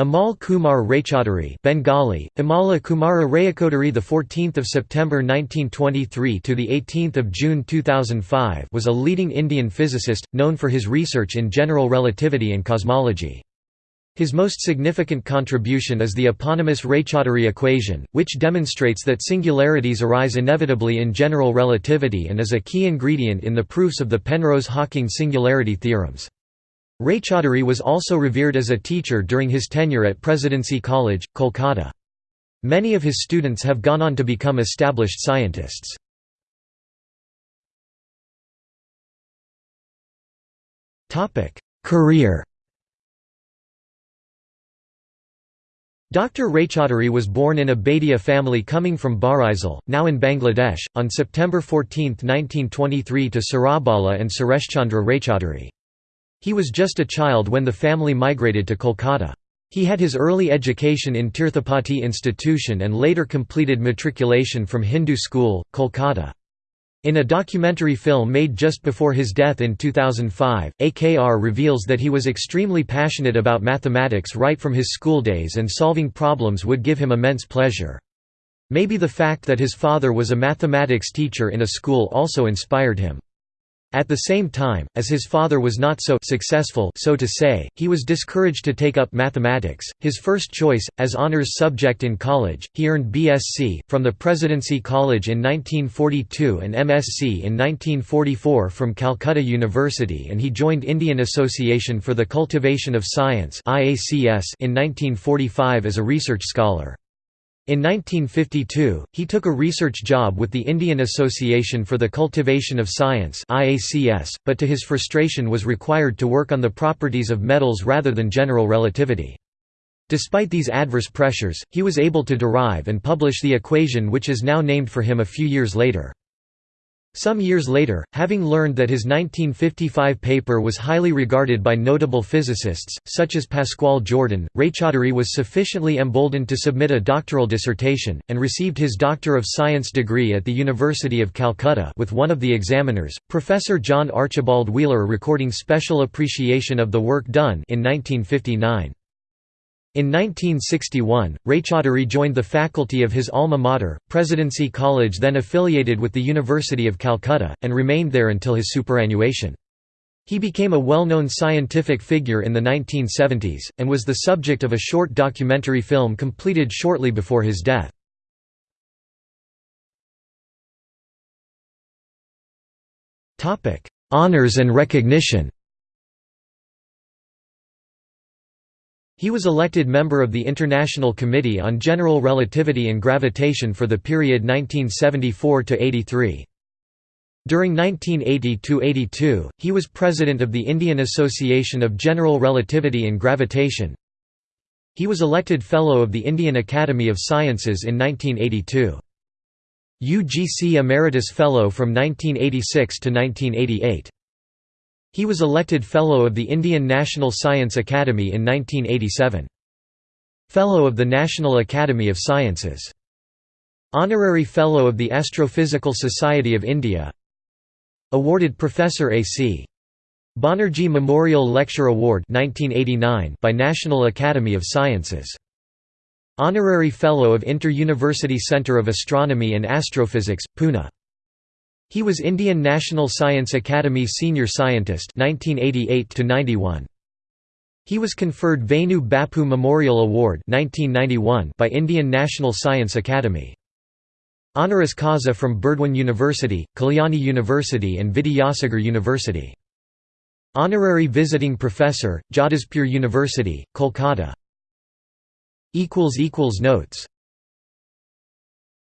Amal Kumar Raychaudhuri Bengali Amala Kumara Rayakodari the 14th of September 1923 to the 18th of June 2005 was a leading Indian physicist known for his research in general relativity and cosmology. His most significant contribution is the eponymous Raychaudhuri equation, which demonstrates that singularities arise inevitably in general relativity and is a key ingredient in the proofs of the Penrose-Hawking singularity theorems. Raychaudhuri was also revered as a teacher during his tenure at Presidency College, Kolkata. Many of his students have gone on to become established scientists. Career Dr. Raychaudhuri was born in a Baidya family coming from Barisal, now in Bangladesh, on September 14, 1923 to Sarabala and Sureshchandra Raychaudhuri. He was just a child when the family migrated to Kolkata. He had his early education in Tirthapati Institution and later completed matriculation from Hindu School, Kolkata. In a documentary film made just before his death in 2005, AKR reveals that he was extremely passionate about mathematics right from his school days and solving problems would give him immense pleasure. Maybe the fact that his father was a mathematics teacher in a school also inspired him. At the same time, as his father was not so successful so to say, he was discouraged to take up mathematics, his first choice, as honours subject in college, he earned BSc, from the Presidency College in 1942 and MSc in 1944 from Calcutta University and he joined Indian Association for the Cultivation of Science in 1945 as a research scholar. In 1952, he took a research job with the Indian Association for the Cultivation of Science but to his frustration was required to work on the properties of metals rather than general relativity. Despite these adverse pressures, he was able to derive and publish the equation which is now named for him a few years later. Some years later, having learned that his 1955 paper was highly regarded by notable physicists, such as Pascual Jordan, Raychaudhuri was sufficiently emboldened to submit a doctoral dissertation, and received his Doctor of Science degree at the University of Calcutta with one of the examiners, Professor John Archibald Wheeler recording special appreciation of the work done in 1959. In 1961, Raychaudhuri joined the faculty of his alma mater, Presidency College then affiliated with the University of Calcutta, and remained there until his superannuation. He became a well-known scientific figure in the 1970s, and was the subject of a short documentary film completed shortly before his death. Honours and recognition He was elected member of the International Committee on General Relativity and Gravitation for the period 1974–83. During 1980–82, he was president of the Indian Association of General Relativity and Gravitation. He was elected Fellow of the Indian Academy of Sciences in 1982. UGC Emeritus Fellow from 1986 to 1988. He was elected Fellow of the Indian National Science Academy in 1987. Fellow of the National Academy of Sciences. Honorary Fellow of the Astrophysical Society of India Awarded Professor A.C. Banerjee Memorial Lecture Award 1989 by National Academy of Sciences. Honorary Fellow of Inter-University Centre of Astronomy and Astrophysics, Pune he was Indian National Science Academy Senior Scientist 1988 He was conferred Vainu Bappu Memorial Award 1991 by Indian National Science Academy. Honoris causa from Burdwan University, Kalyani University and Vidyasagar University. Honorary Visiting Professor, Jadavpur University, Kolkata. Notes